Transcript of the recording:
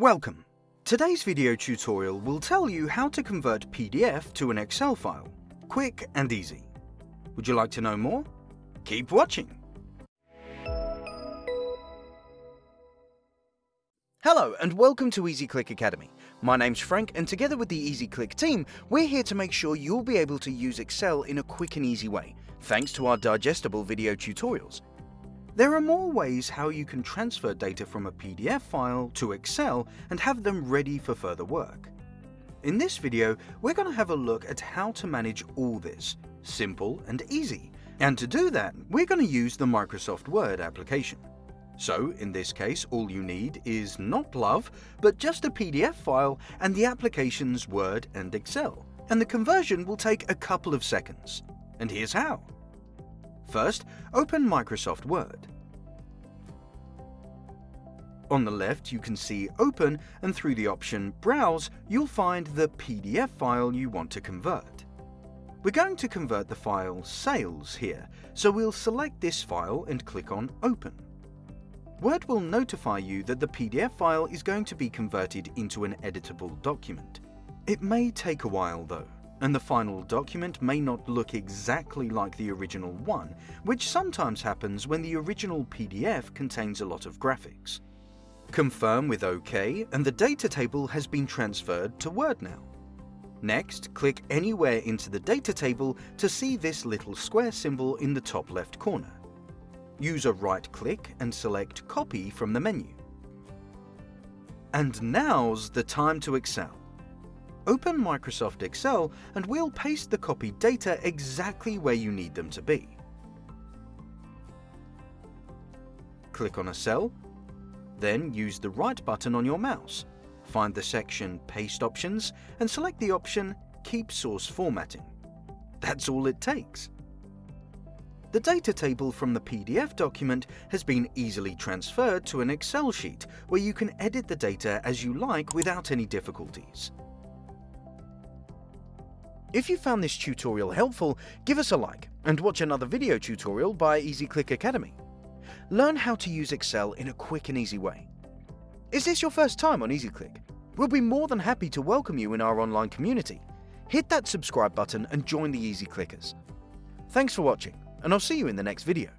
Welcome! Today's video tutorial will tell you how to convert PDF to an Excel file, quick and easy. Would you like to know more? Keep watching! Hello and welcome to EasyClick Academy. My name's Frank and together with the EasyClick team, we're here to make sure you'll be able to use Excel in a quick and easy way, thanks to our digestible video tutorials. There are more ways how you can transfer data from a PDF file to Excel and have them ready for further work. In this video, we're going to have a look at how to manage all this, simple and easy. And to do that, we're going to use the Microsoft Word application. So, in this case, all you need is not Love, but just a PDF file and the applications Word and Excel. And the conversion will take a couple of seconds. And here's how. First, open Microsoft Word. On the left, you can see Open, and through the option Browse, you'll find the PDF file you want to convert. We're going to convert the file Sales here, so we'll select this file and click on Open. Word will notify you that the PDF file is going to be converted into an editable document. It may take a while though and the final document may not look exactly like the original one, which sometimes happens when the original PDF contains a lot of graphics. Confirm with OK and the data table has been transferred to Word now. Next, click anywhere into the data table to see this little square symbol in the top left corner. Use a right click and select Copy from the menu. And now's the time to excel. Open Microsoft Excel and we'll paste the copied data exactly where you need them to be. Click on a cell, then use the right button on your mouse. Find the section Paste Options and select the option Keep Source Formatting. That's all it takes. The data table from the PDF document has been easily transferred to an Excel sheet where you can edit the data as you like without any difficulties. If you found this tutorial helpful, give us a like and watch another video tutorial by EasyClick Academy. Learn how to use Excel in a quick and easy way. Is this your first time on EasyClick? We'll be more than happy to welcome you in our online community. Hit that subscribe button and join the Easy Clickers. Thanks for watching, and I'll see you in the next video.